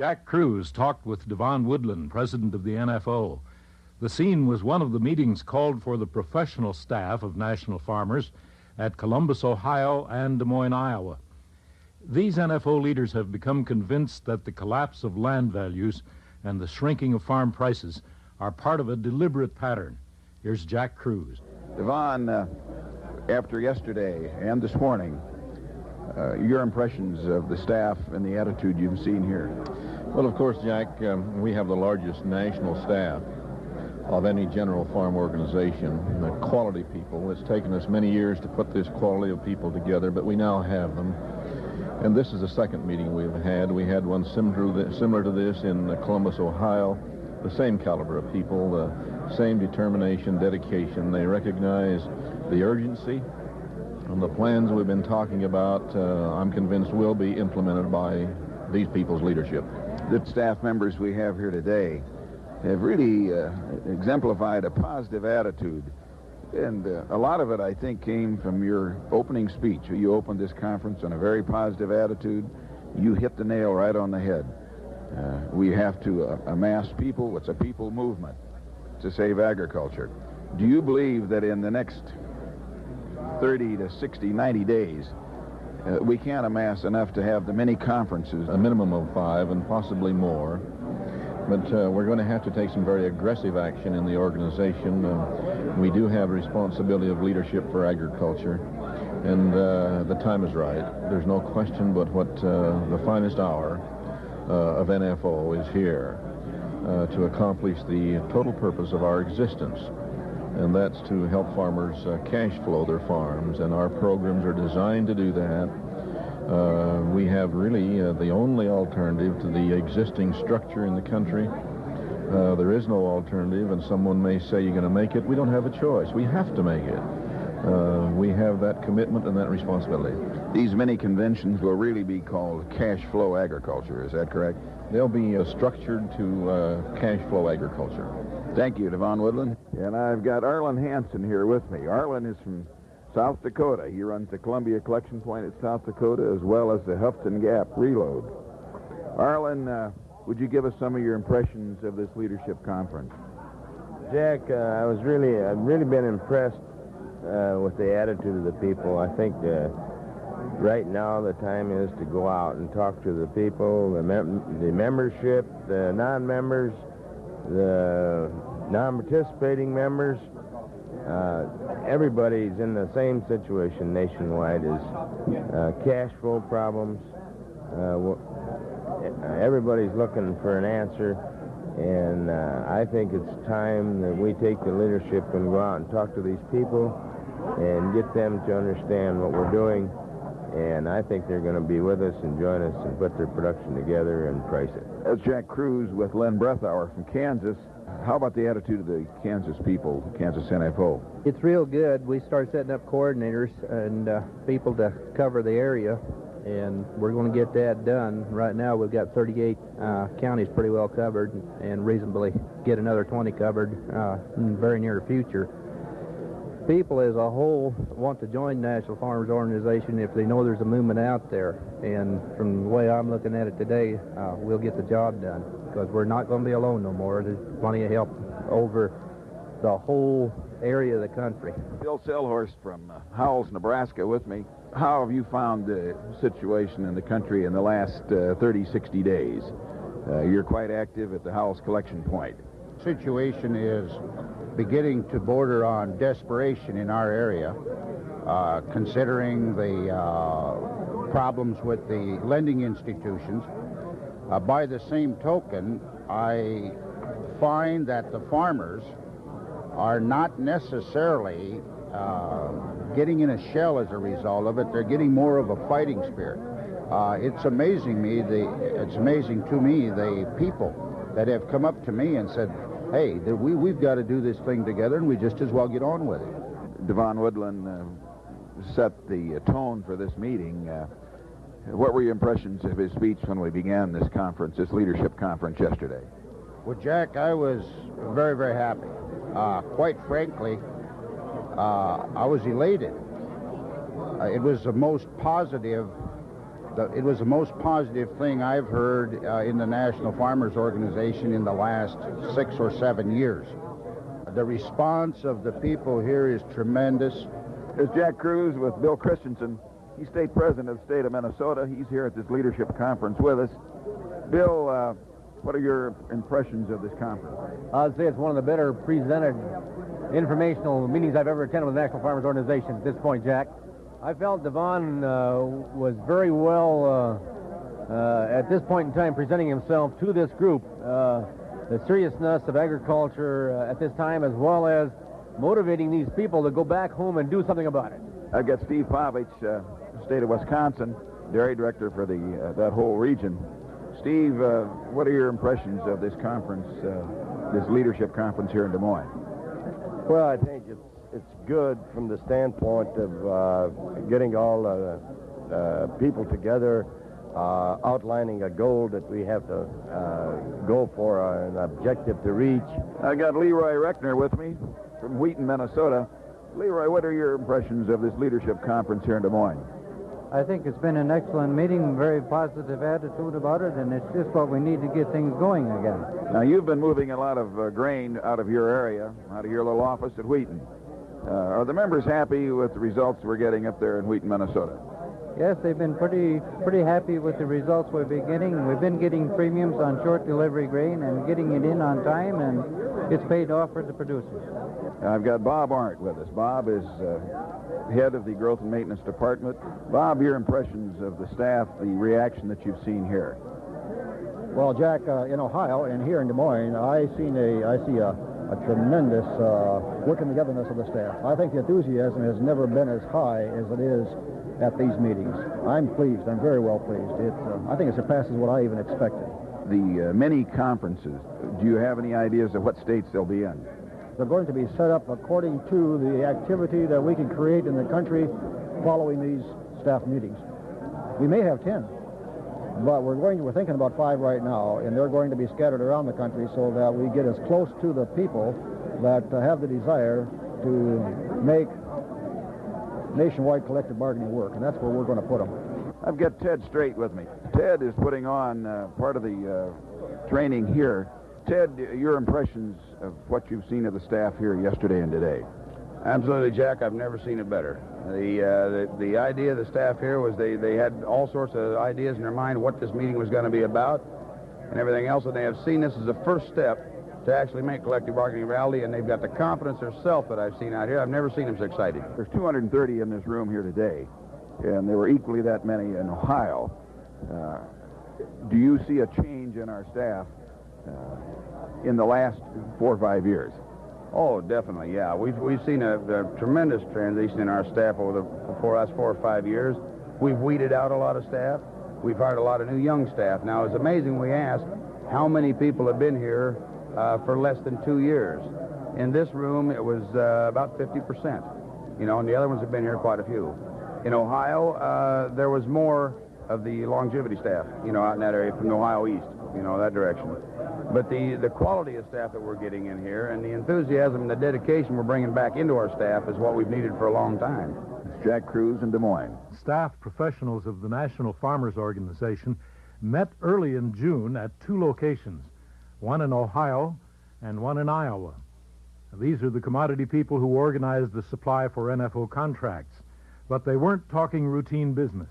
Jack Cruz talked with Devon Woodland, president of the NFO. The scene was one of the meetings called for the professional staff of national farmers at Columbus, Ohio, and Des Moines, Iowa. These NFO leaders have become convinced that the collapse of land values and the shrinking of farm prices are part of a deliberate pattern. Here's Jack Cruz. Devon, uh, after yesterday and this morning, uh, your impressions of the staff and the attitude you've seen here? Well, of course, Jack, um, we have the largest national staff of any general farm organization. The quality people. It's taken us many years to put this quality of people together, but we now have them. And this is the second meeting we've had. We had one similar to this in Columbus, Ohio. The same caliber of people, the same determination, dedication. They recognize the urgency and the plans we've been talking about, uh, I'm convinced will be implemented by these people's leadership. The staff members we have here today have really uh, exemplified a positive attitude. And uh, a lot of it, I think, came from your opening speech. You opened this conference on a very positive attitude. You hit the nail right on the head. Uh, we have to uh, amass people. It's a people movement to save agriculture. Do you believe that in the next 30 to 60, 90 days, uh, we can't amass enough to have the many conferences. A minimum of five and possibly more. But uh, we're going to have to take some very aggressive action in the organization. Uh, we do have responsibility of leadership for agriculture. And uh, the time is right. There's no question but what uh, the finest hour uh, of NFO is here to accomplish the total purpose of our existence and that's to help farmers uh, cash flow their farms, and our programs are designed to do that. Uh, we have really uh, the only alternative to the existing structure in the country. Uh, there is no alternative, and someone may say you're going to make it. We don't have a choice. We have to make it. Uh, we have that commitment and that responsibility. These many conventions will really be called cash flow agriculture. Is that correct? They'll be uh, structured to cash flow agriculture. Thank you, Devon Woodland. And I've got Arlen Hanson here with me. Arlen is from South Dakota. He runs the Columbia Collection Point at South Dakota as well as the Houghton Gap Reload. Arlen, uh, would you give us some of your impressions of this leadership conference? Jack, uh, I was really, I've really been impressed uh, with the attitude of the people. I think uh, right now the time is to go out and talk to the people, the, mem the membership, the non-members, the non-participating members, uh, everybody's in the same situation nationwide as uh, cash flow problems. Uh, everybody's looking for an answer, and uh, I think it's time that we take the leadership and go out and talk to these people and get them to understand what we're doing and I think they're going to be with us and join us and put their production together and price it. That's Jack Cruz with Len Brethauer from Kansas. How about the attitude of the Kansas people, Kansas NFO? It's real good. We started setting up coordinators and uh, people to cover the area, and we're going to get that done. Right now, we've got 38 uh, counties pretty well covered and reasonably get another 20 covered uh, in the very near future people as a whole want to join National Farmers Organization if they know there's a movement out there. And from the way I'm looking at it today, uh, we'll get the job done because we're not going to be alone no more. There's plenty of help over the whole area of the country. Bill Selhorst from uh, Howells, Nebraska with me. How have you found the situation in the country in the last uh, 30, 60 days? Uh, you're quite active at the Howells Collection Point. Situation is beginning to border on desperation in our area, uh, considering the uh, problems with the lending institutions. Uh, by the same token, I find that the farmers are not necessarily uh, getting in a shell as a result of it. They're getting more of a fighting spirit. Uh, it's amazing me. The, it's amazing to me the people that have come up to me and said, hey, we, we've got to do this thing together, and we just as well get on with it. Devon Woodland uh, set the uh, tone for this meeting. Uh, what were your impressions of his speech when we began this conference, this leadership conference yesterday? Well, Jack, I was very, very happy. Uh, quite frankly, uh, I was elated. Uh, it was the most positive the, it was the most positive thing I've heard uh, in the National Farmers Organization in the last six or seven years. The response of the people here is tremendous. There's Jack Cruz with Bill Christensen. He's state president of the state of Minnesota. He's here at this leadership conference with us. Bill, uh, what are your impressions of this conference? I'd say it's one of the better presented informational meetings I've ever attended with the National Farmers Organization at this point, Jack. I felt Devon uh, was very well, uh, uh, at this point in time, presenting himself to this group. Uh, the seriousness of agriculture uh, at this time, as well as motivating these people to go back home and do something about it. I've got Steve Povich, uh, state of Wisconsin, dairy director for the uh, that whole region. Steve, uh, what are your impressions of this conference, uh, this leadership conference here in Des Moines? Well, I think good from the standpoint of uh, getting all uh, uh, people together, uh, outlining a goal that we have to uh, go for, uh, an objective to reach. I got Leroy Reckner with me from Wheaton, Minnesota. Leroy, what are your impressions of this leadership conference here in Des Moines? I think it's been an excellent meeting, very positive attitude about it, and it's just what we need to get things going again. Now, you've been moving a lot of uh, grain out of your area, out of your little office at Wheaton. Uh, are the members happy with the results we're getting up there in Wheaton, Minnesota? Yes, they've been pretty pretty happy with the results we've been getting. We've been getting premiums on short delivery grain and getting it in on time, and it's paid off for the producers. I've got Bob Arndt with us. Bob is uh, head of the Growth and Maintenance Department. Bob, your impressions of the staff, the reaction that you've seen here. Well, Jack, uh, in Ohio and here in Des Moines, I seen a I see a, a tremendous uh, working togetherness of the staff. I think the enthusiasm has never been as high as it is at these meetings. I'm pleased. I'm very well pleased. It, uh, I think it surpasses what I even expected. The uh, many conferences, do you have any ideas of what states they'll be in? They're going to be set up according to the activity that we can create in the country following these staff meetings. We may have 10, but we're going we're thinking about five right now, and they're going to be scattered around the country so that we get as close to the people that uh, have the desire to make nationwide collective bargaining work, and that's where we're going to put them. I've got Ted Straight with me. Ted is putting on uh, part of the uh, training here. Ted, your impressions of what you've seen of the staff here yesterday and today? Absolutely, Jack. I've never seen it better. The, uh, the the idea of the staff here was they, they had all sorts of ideas in their mind what this meeting was going to be about and everything else, and they have seen this as the first step to actually make collective bargaining reality, and they've got the confidence themselves that I've seen out here. I've never seen them so excited. There's 230 in this room here today, and there were equally that many in Ohio. Uh, do you see a change in our staff uh, in the last four or five years? Oh, definitely, yeah. We've, we've seen a, a tremendous transition in our staff over the four, last four or five years. We've weeded out a lot of staff. We've hired a lot of new young staff. Now, it's amazing we ask how many people have been here uh, for less than two years. In this room, it was uh, about 50%, you know, and the other ones have been here quite a few. In Ohio, uh, there was more of the longevity staff, you know, out in that area from the Ohio East, you know, that direction. But the, the quality of staff that we're getting in here and the enthusiasm and the dedication we're bringing back into our staff is what we've needed for a long time. It's Jack Cruz in Des Moines. Staff professionals of the National Farmers Organization met early in June at two locations, one in Ohio and one in Iowa. These are the commodity people who organized the supply for NFO contracts. But they weren't talking routine business.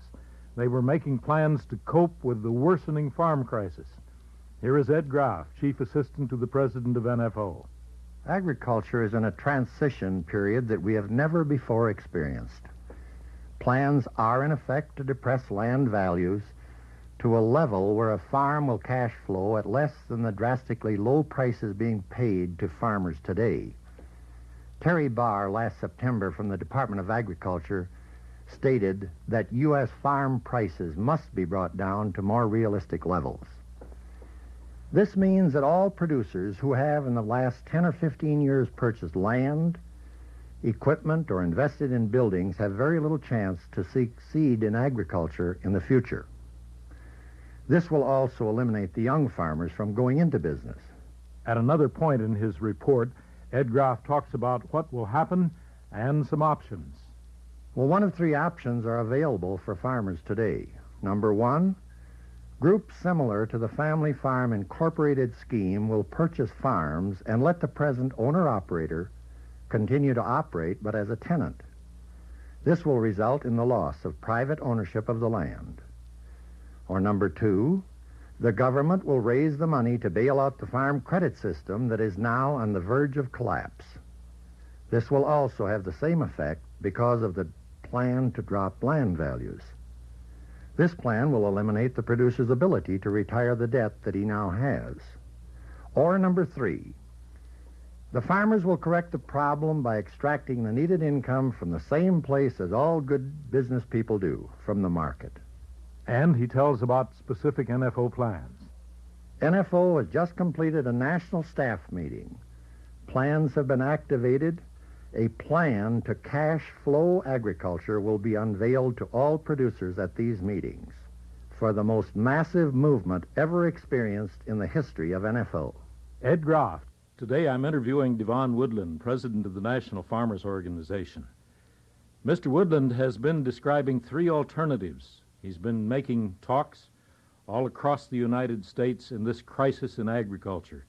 They were making plans to cope with the worsening farm crisis. Here is Ed Graff, Chief Assistant to the President of NFO. Agriculture is in a transition period that we have never before experienced. Plans are in effect to depress land values to a level where a farm will cash flow at less than the drastically low prices being paid to farmers today. Terry Barr last September from the Department of Agriculture stated that U.S. farm prices must be brought down to more realistic levels. This means that all producers who have in the last 10 or 15 years purchased land, equipment, or invested in buildings have very little chance to succeed in agriculture in the future. This will also eliminate the young farmers from going into business. At another point in his report, Ed Graff talks about what will happen and some options. Well, one of three options are available for farmers today. Number one, groups similar to the Family Farm Incorporated scheme will purchase farms and let the present owner-operator continue to operate but as a tenant. This will result in the loss of private ownership of the land. Or number two, the government will raise the money to bail out the farm credit system that is now on the verge of collapse. This will also have the same effect because of the plan to drop land values. This plan will eliminate the producer's ability to retire the debt that he now has. Or number three, the farmers will correct the problem by extracting the needed income from the same place as all good business people do, from the market. And he tells about specific NFO plans. NFO has just completed a national staff meeting. Plans have been activated. A plan to cash flow agriculture will be unveiled to all producers at these meetings for the most massive movement ever experienced in the history of NFO. Ed Groff. Today I'm interviewing Devon Woodland, president of the National Farmers Organization. Mr. Woodland has been describing three alternatives. He's been making talks all across the United States in this crisis in agriculture.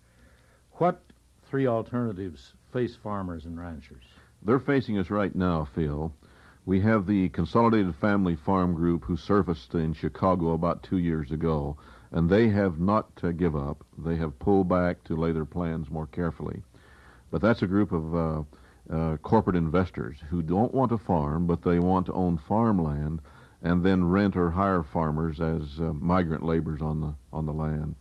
What three alternatives face farmers and ranchers? They're facing us right now, Phil. We have the Consolidated Family Farm Group who surfaced in Chicago about two years ago and they have not uh, give up. They have pulled back to lay their plans more carefully. But that's a group of uh, uh, corporate investors who don't want to farm, but they want to own farmland and then rent or hire farmers as uh, migrant laborers on the on the land.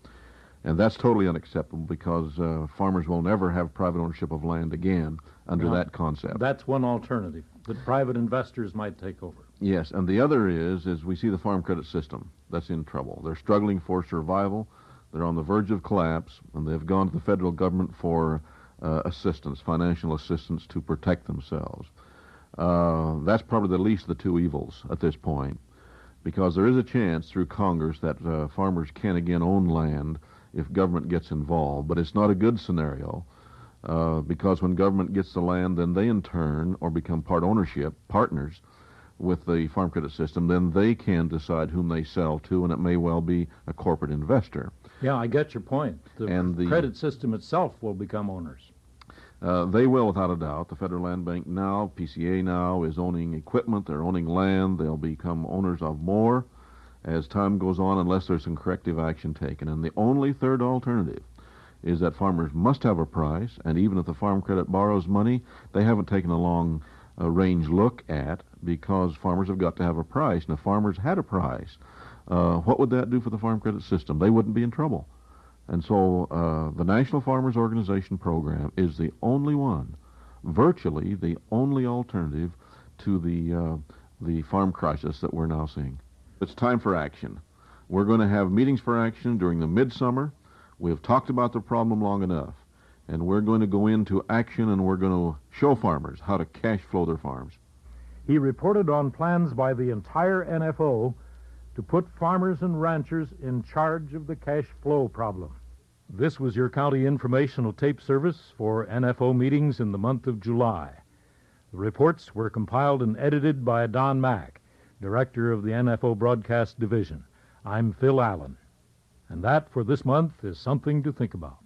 And that's totally unacceptable because uh, farmers will never have private ownership of land again under now, that concept. That's one alternative that private investors might take over. Yes, and the other is is we see the farm credit system that's in trouble. They're struggling for survival. They're on the verge of collapse, and they've gone to the federal government for uh, assistance, financial assistance to protect themselves. Uh, that's probably the least of the two evils at this point, because there is a chance through Congress that uh, farmers can again own land if government gets involved, but it's not a good scenario. Uh, because when government gets the land, then they in turn or become part ownership partners with the farm credit system, then they can decide whom they sell to, and it may well be a corporate investor. Yeah, I get your point. The, and the credit system itself will become owners. Uh, they will, without a doubt. The Federal Land Bank now, PCA now, is owning equipment. They're owning land. They'll become owners of more as time goes on, unless there's some corrective action taken. And the only third alternative is that farmers must have a price, and even if the Farm Credit borrows money, they haven't taken a long uh, range look at because farmers have got to have a price. And if farmers had a price, uh, what would that do for the farm credit system? They wouldn't be in trouble. And so uh, the National Farmers Organization program is the only one, virtually the only alternative to the, uh, the farm crisis that we're now seeing. It's time for action. We're going to have meetings for action during the midsummer. We've talked about the problem long enough and we're going to go into action and we're going to show farmers how to cash flow their farms. He reported on plans by the entire NFO to put farmers and ranchers in charge of the cash flow problem. This was your county informational tape service for NFO meetings in the month of July. The reports were compiled and edited by Don Mack, director of the NFO Broadcast Division. I'm Phil Allen. And that for this month is something to think about.